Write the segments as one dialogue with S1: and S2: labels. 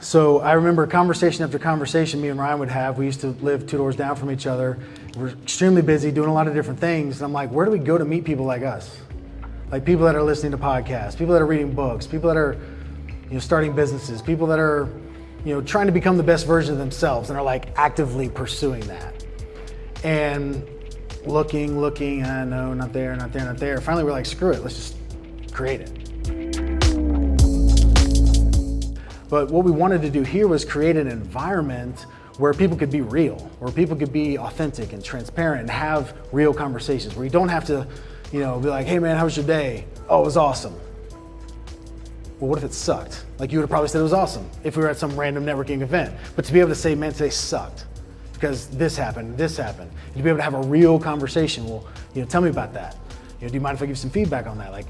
S1: So I remember conversation after conversation me and Ryan would have. We used to live two doors down from each other. We're extremely busy doing a lot of different things. And I'm like, where do we go to meet people like us? Like people that are listening to podcasts, people that are reading books, people that are, you know, starting businesses, people that are, you know, trying to become the best version of themselves and are like actively pursuing that. And looking, looking, I know, not there, not there, not there. Finally, we're like, screw it, let's just create it. But what we wanted to do here was create an environment where people could be real, where people could be authentic and transparent and have real conversations, where you don't have to, you know, be like, hey man, how was your day? Oh, it was awesome. Well, what if it sucked? Like you would have probably said it was awesome if we were at some random networking event. But to be able to say, man, today sucked because this happened, this happened. And to be able to have a real conversation, well, you know, tell me about that. You know, do you mind if I give some feedback on that? Like,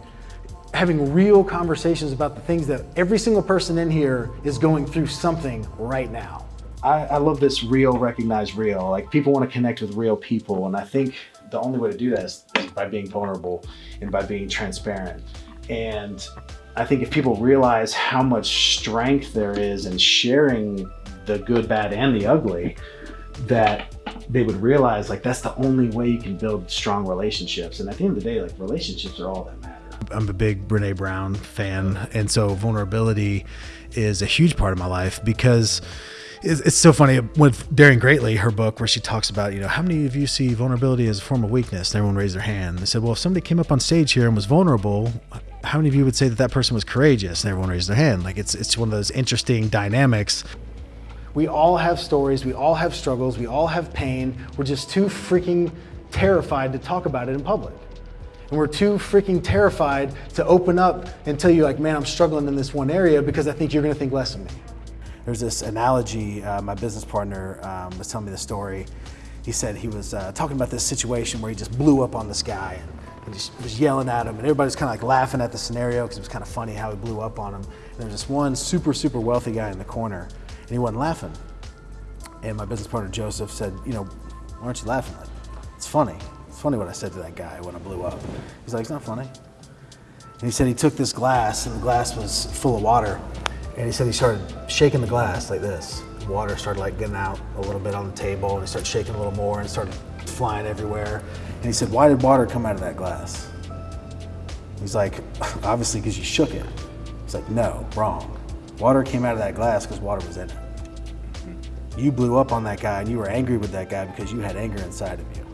S1: having real conversations about the things that every single person in here is going through something right now.
S2: I, I love this real, recognize real. Like people want to connect with real people. And I think the only way to do that is by being vulnerable and by being transparent. And I think if people realize how much strength there is in sharing the good, bad, and the ugly, that they would realize like that's the only way you can build strong relationships. And at the end of the day, like relationships are all that matter.
S3: I'm a big Brene Brown fan, and so vulnerability is a huge part of my life because it's, so funny with Daring Greatly, her book, where she talks about, you know, how many of you see vulnerability as a form of weakness? And everyone raised their hand. They said, well, if somebody came up on stage here and was vulnerable, how many of you would say that that person was courageous? And everyone raised their hand. Like it's it's one of those interesting dynamics.
S1: We all have stories. We all have struggles. We all have pain. We're just too freaking terrified to talk about it in public. And we're too freaking terrified to open up and tell you like, man, I'm struggling in this one area because I think you're gonna think less of me.
S3: There's this analogy, uh, my business partner um, was telling me the story. He said he was uh, talking about this situation where he just blew up on this guy and, and just was yelling at him and everybody's kind of like laughing at the scenario because it was kind of funny how he blew up on him. And there was this one super, super wealthy guy in the corner and he wasn't laughing. And my business partner Joseph said, you know, why aren't you laughing? It's funny. Funny what I said to that guy when I blew up. He's like, it's not funny. And he said he took this glass and the glass was full of water. And he said he started shaking the glass like this. Water started like getting out a little bit on the table and he started shaking a little more and started flying everywhere. And he said, why did water come out of that glass? He's like, obviously because you shook it. He's like, no, wrong. Water came out of that glass because water was in it. You blew up on that guy and you were angry with that guy because you had anger inside of you.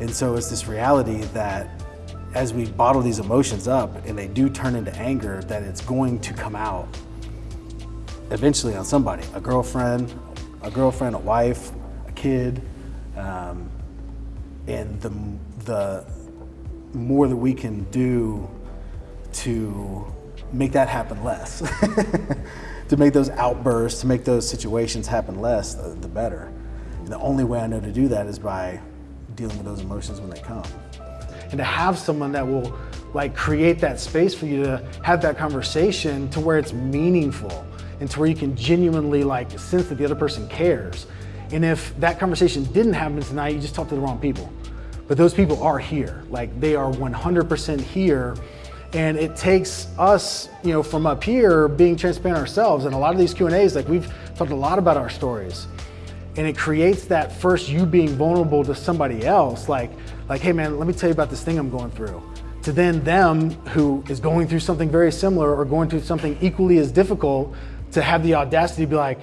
S3: And so it's this reality that as we bottle these emotions up and they do turn into anger, that it's going to come out eventually on somebody, a girlfriend, a girlfriend, a wife, a kid. Um, and the, the more that we can do to make that happen less, to make those outbursts, to make those situations happen less, the, the better. And the only way I know to do that is by dealing with those emotions when they come.
S1: And to have someone that will like create that space for you to have that conversation to where it's meaningful and to where you can genuinely like sense that the other person cares. And if that conversation didn't happen tonight, you just talked to the wrong people. But those people are here, like they are 100% here. And it takes us, you know, from up here being transparent ourselves. And a lot of these Q&As, like we've talked a lot about our stories and it creates that first you being vulnerable to somebody else like like hey man let me tell you about this thing i'm going through. To then them who is going through something very similar or going through something equally as difficult to have the audacity to be like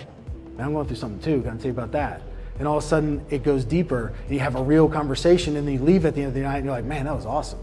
S1: man i'm going through something too can i tell you about that. And all of a sudden it goes deeper and you have a real conversation and then you leave at the end of the night and you're like man that was awesome